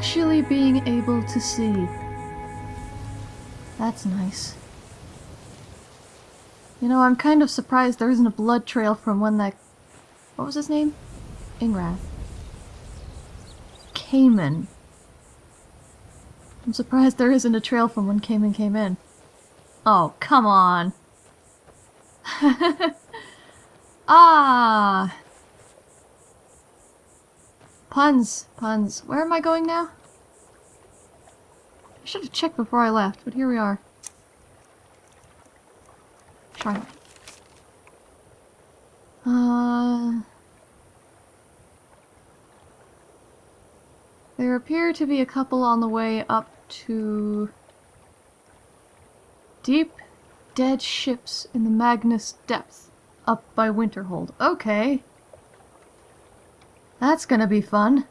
Actually being able to see. That's nice. You know, I'm kind of surprised there isn't a blood trail from when that... What was his name? Ingrath. Cayman. I'm surprised there isn't a trail from when Cayman came in. Oh, come on. ah! Puns, puns. Where am I going now? I should have checked before I left, but here we are. Charlotte. Uh... There appear to be a couple on the way up to... Deep, dead ships in the Magnus depth, up by Winterhold. Okay. That's gonna be fun.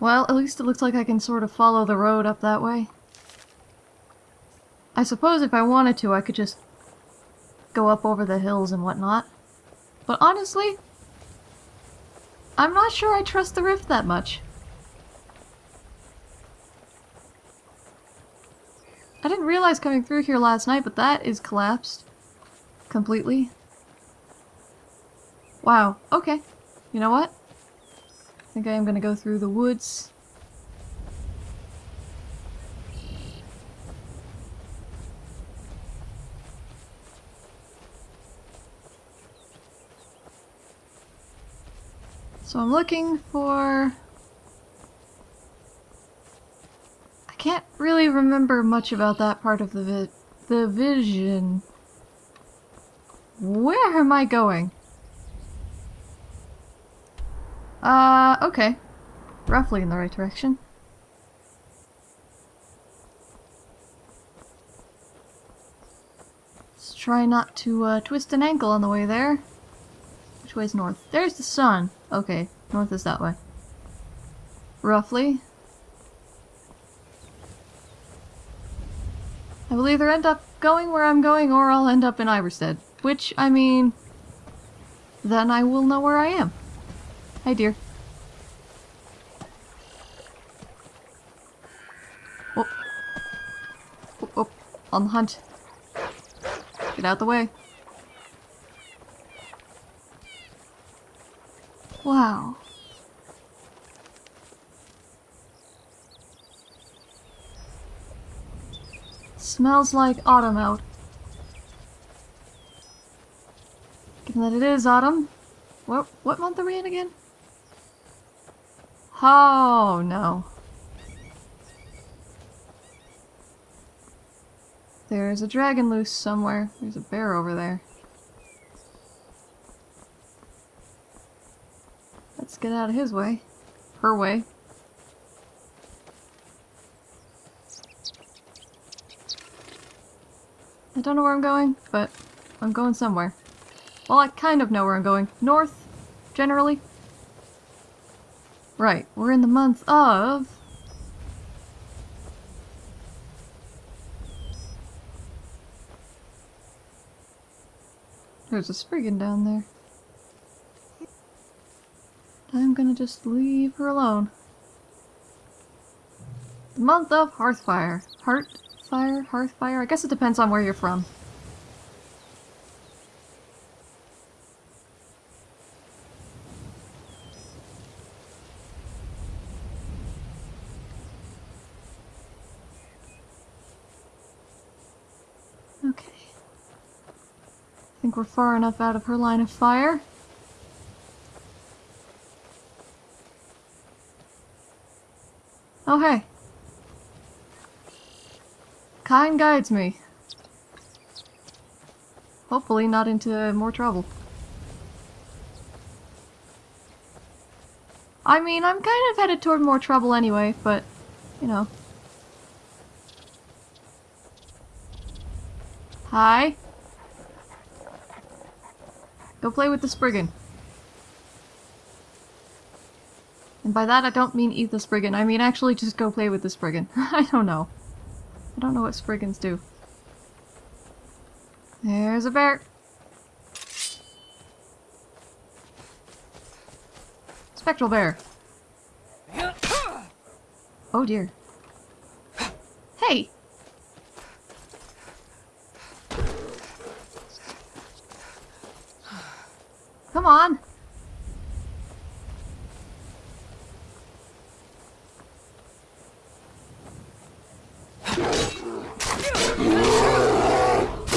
Well, at least it looks like I can sort of follow the road up that way. I suppose if I wanted to, I could just go up over the hills and whatnot. But honestly, I'm not sure I trust the rift that much. I didn't realize coming through here last night, but that is collapsed. Completely. Wow, okay. You know what? I think I am gonna go through the woods. So I'm looking for... I can't really remember much about that part of the vi the vision. Where am I going? Uh, okay. Roughly in the right direction. Let's try not to uh, twist an ankle on the way there. Which way's north? There's the sun. Okay, north is that way. Roughly. I will either end up going where I'm going or I'll end up in Ivarstead. Which, I mean... Then I will know where I am. Hi, dear. Oh. Oh, oh. On the hunt. Get out the way. Wow. Smells like autumn out. Given that it is autumn, what, what month are we in again? Oh, no. There's a dragon loose somewhere. There's a bear over there. Let's get out of his way. Her way. I don't know where I'm going, but I'm going somewhere. Well, I kind of know where I'm going. North, generally. Right, we're in the month of... There's a Spriggan down there. I'm gonna just leave her alone. The month of Hearthfire. Heartfire? Hearthfire? I guess it depends on where you're from. We're far enough out of her line of fire. Oh, hey. Kyne guides me. Hopefully not into more trouble. I mean, I'm kind of headed toward more trouble anyway, but, you know. Hi. Go play with the Spriggan. And by that I don't mean eat the Spriggan, I mean actually just go play with the Spriggan. I don't know. I don't know what Spriggans do. There's a bear! Spectral bear. Oh dear. Hey! On!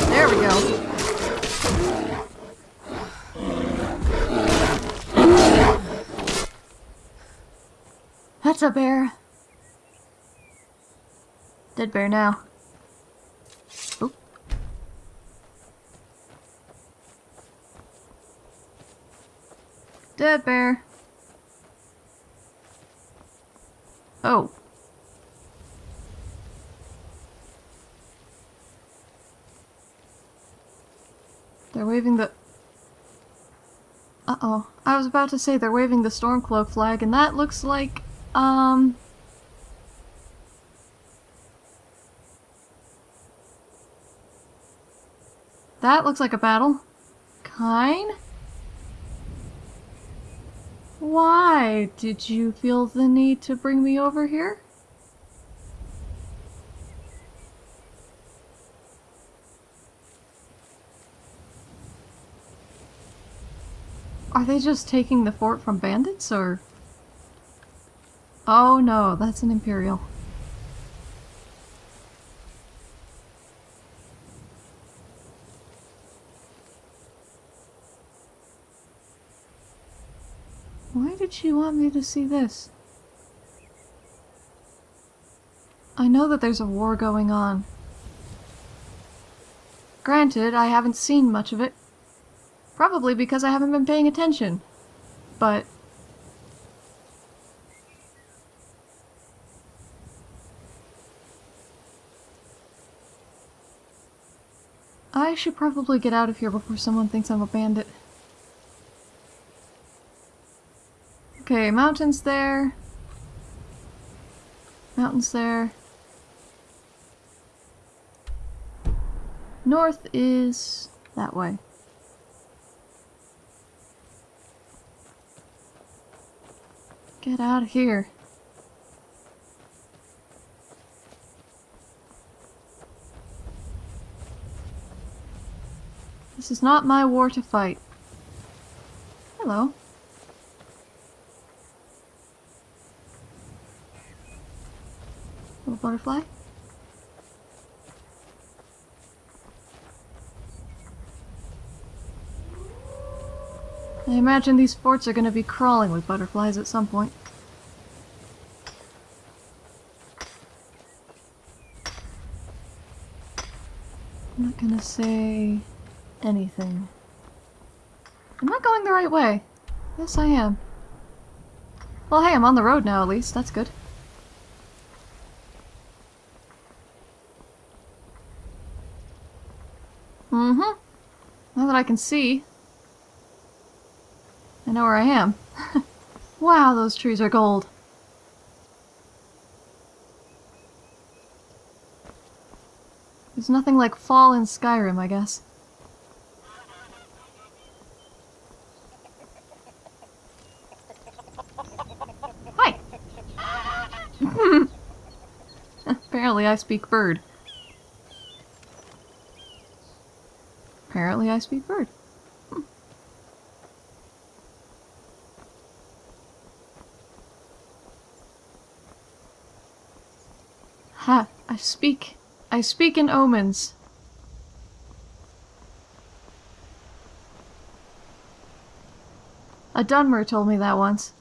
There we go. That's a bear. Dead bear now. Dead bear. Oh. They're waving the... Uh-oh. I was about to say they're waving the Stormcloak flag, and that looks like, um... That looks like a battle. Kyne? Why did you feel the need to bring me over here? Are they just taking the fort from bandits, or...? Oh no, that's an Imperial. Did she want me to see this? I know that there's a war going on. Granted, I haven't seen much of it. Probably because I haven't been paying attention. But... I should probably get out of here before someone thinks I'm a bandit. Okay, mountains there. Mountains there. North is that way. Get out of here. This is not my war to fight. Hello. Butterfly. I imagine these forts are going to be crawling with butterflies at some point. I'm not going to say anything. Am I going the right way? Yes, I am. Well, hey, I'm on the road now, at least. That's good. Mm-hmm. Now that I can see, I know where I am. wow, those trees are gold. There's nothing like fall in Skyrim, I guess. Hi! Apparently I speak bird. Speak bird. Ha! I speak. I speak in omens. A Dunmer told me that once.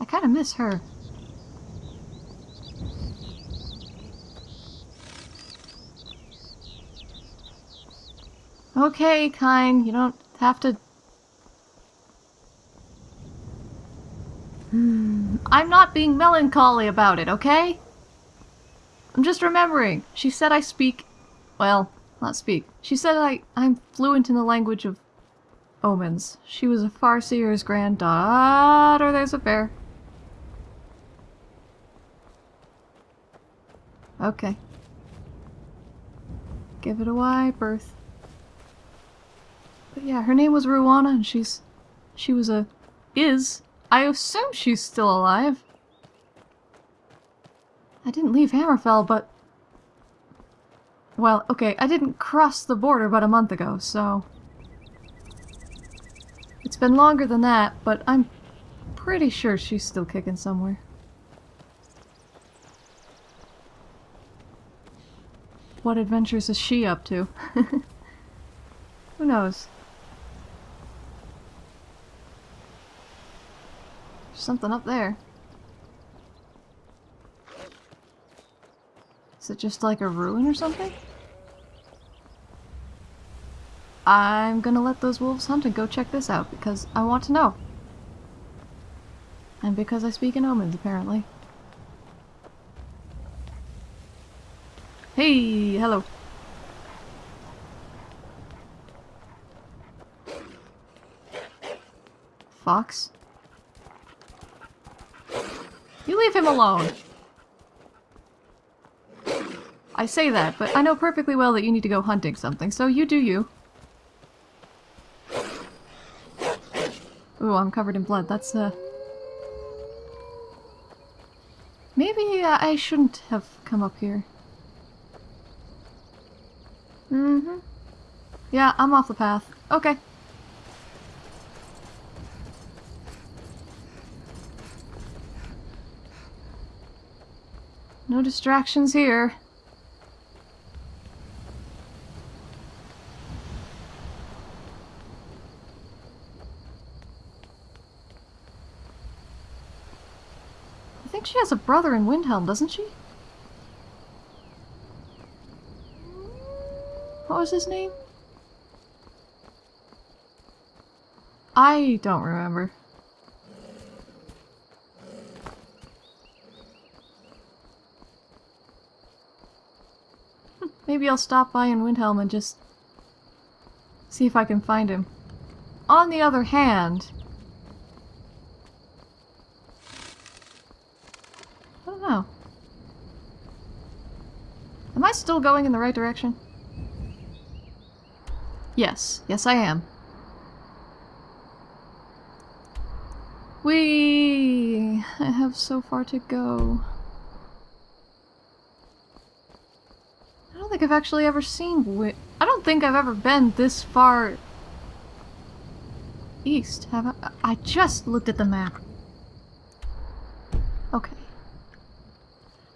I kind of miss her. Okay, Kyne, you don't have to Hmm. I'm not being melancholy about it, okay? I'm just remembering. She said I speak... Well, not speak. She said I, I'm fluent in the language of omens. She was a Farseer's granddaughter. There's a bear. Okay. Give it a wide berth. But yeah, her name was Ruana, and she's... She was a... Is. I assume she's still alive. I didn't leave Hammerfell, but... Well, okay, I didn't cross the border but a month ago, so... It's been longer than that, but I'm pretty sure she's still kicking somewhere. What adventures is she up to? Who knows? Something up there. Is it just like a ruin or something? I'm gonna let those wolves hunt and go check this out because I want to know. And because I speak in omens, apparently. Hey, hello. Fox? You leave him alone! I say that, but I know perfectly well that you need to go hunting something, so you do you. Ooh, I'm covered in blood. That's, uh... Maybe uh, I shouldn't have come up here. Mm-hmm. Yeah, I'm off the path. Okay. No distractions here. I think she has a brother in Windhelm, doesn't she? What was his name? I don't remember. Maybe I'll stop by in Windhelm and just see if I can find him. On the other hand, I don't know. Am I still going in the right direction? Yes, yes I am. We I have so far to go. I don't think I've actually ever seen Wi I don't think I've ever been this far east, have I? I just looked at the map. Okay.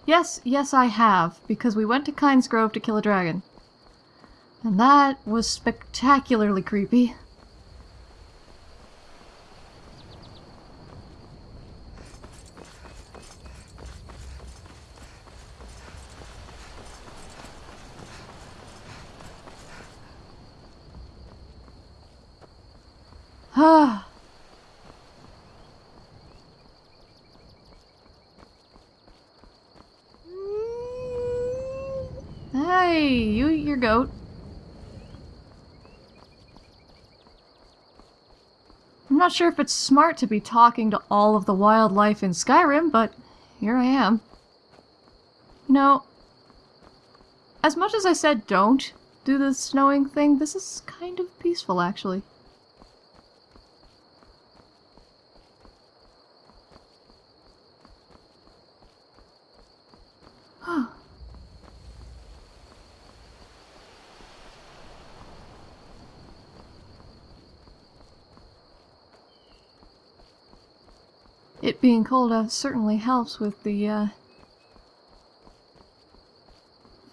Yes, yes I have, because we went to Kynesgrove to kill a dragon. And that was spectacularly creepy. Ah. Hey, you your goat. I'm not sure if it's smart to be talking to all of the wildlife in Skyrim, but here I am. You know, as much as I said don't do the snowing thing, this is kind of peaceful, actually. It being cold uh, certainly helps with the uh,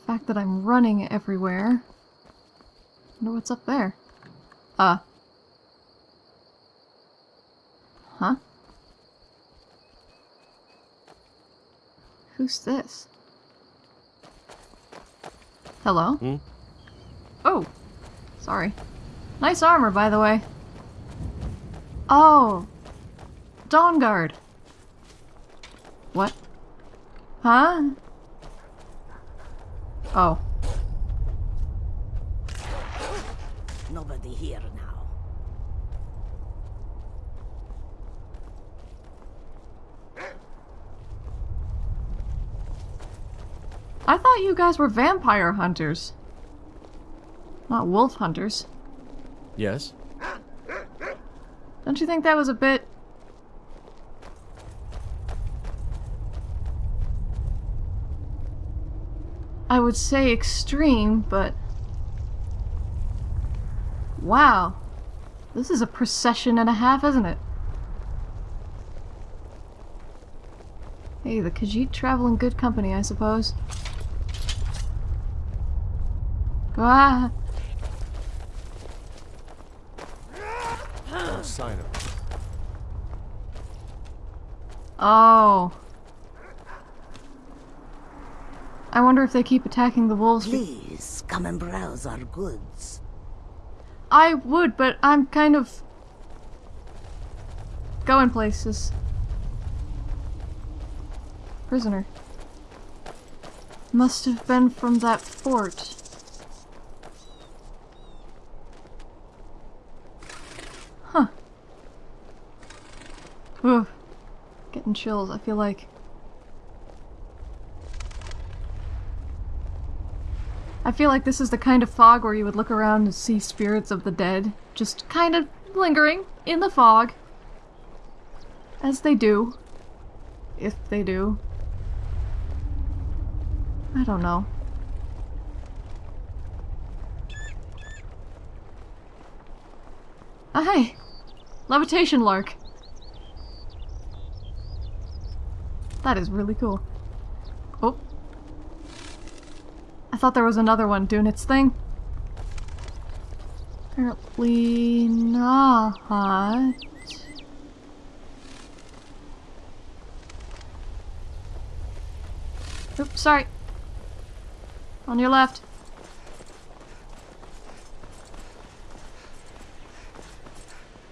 fact that I'm running everywhere. wonder what's up there. Uh. Huh? Who's this? Hello? Hmm? Oh! Sorry. Nice armor, by the way. Oh! Dawnguard! What? Huh? Oh. Nobody here now. I thought you guys were vampire hunters. Not wolf hunters. Yes? Don't you think that was a bit... would say extreme, but... Wow. This is a procession and a half, isn't it? Hey, the Khajiit travel in good company, I suppose. Ah! No sign of it. Oh. I wonder if they keep attacking the wolves. Please, come and browse our goods. I would, but I'm kind of going places. Prisoner. Must have been from that fort. Huh. Ugh. Getting chills, I feel like. I feel like this is the kind of fog where you would look around and see spirits of the dead just kind of lingering in the fog. As they do. If they do. I don't know. Ah, hey! Levitation Lark! That is really cool. Oh. I thought there was another one doing its thing. Apparently not. Oops, sorry. On your left.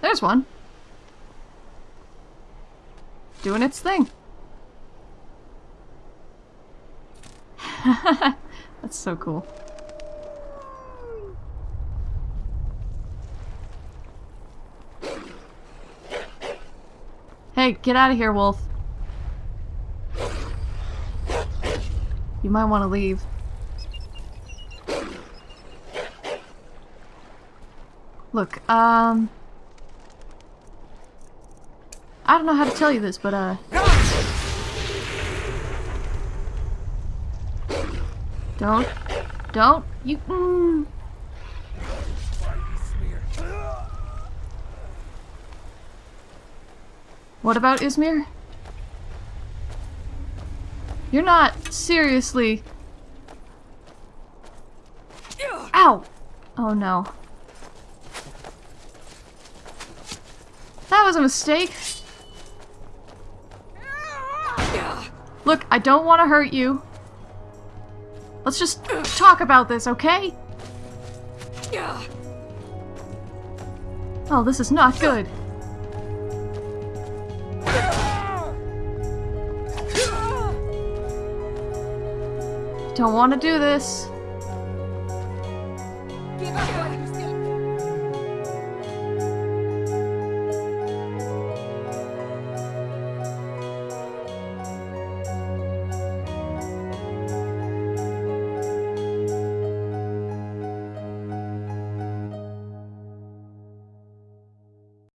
There's one. Doing its thing. That's so cool. Hey, get out of here, wolf. You might want to leave. Look, um... I don't know how to tell you this, but, uh... Don't. Don't. You... Mm. What about Ysmir? You're not seriously... Ow! Oh no. That was a mistake. Look, I don't want to hurt you. Let's just talk about this, okay? Oh, this is not good. Don't want to do this.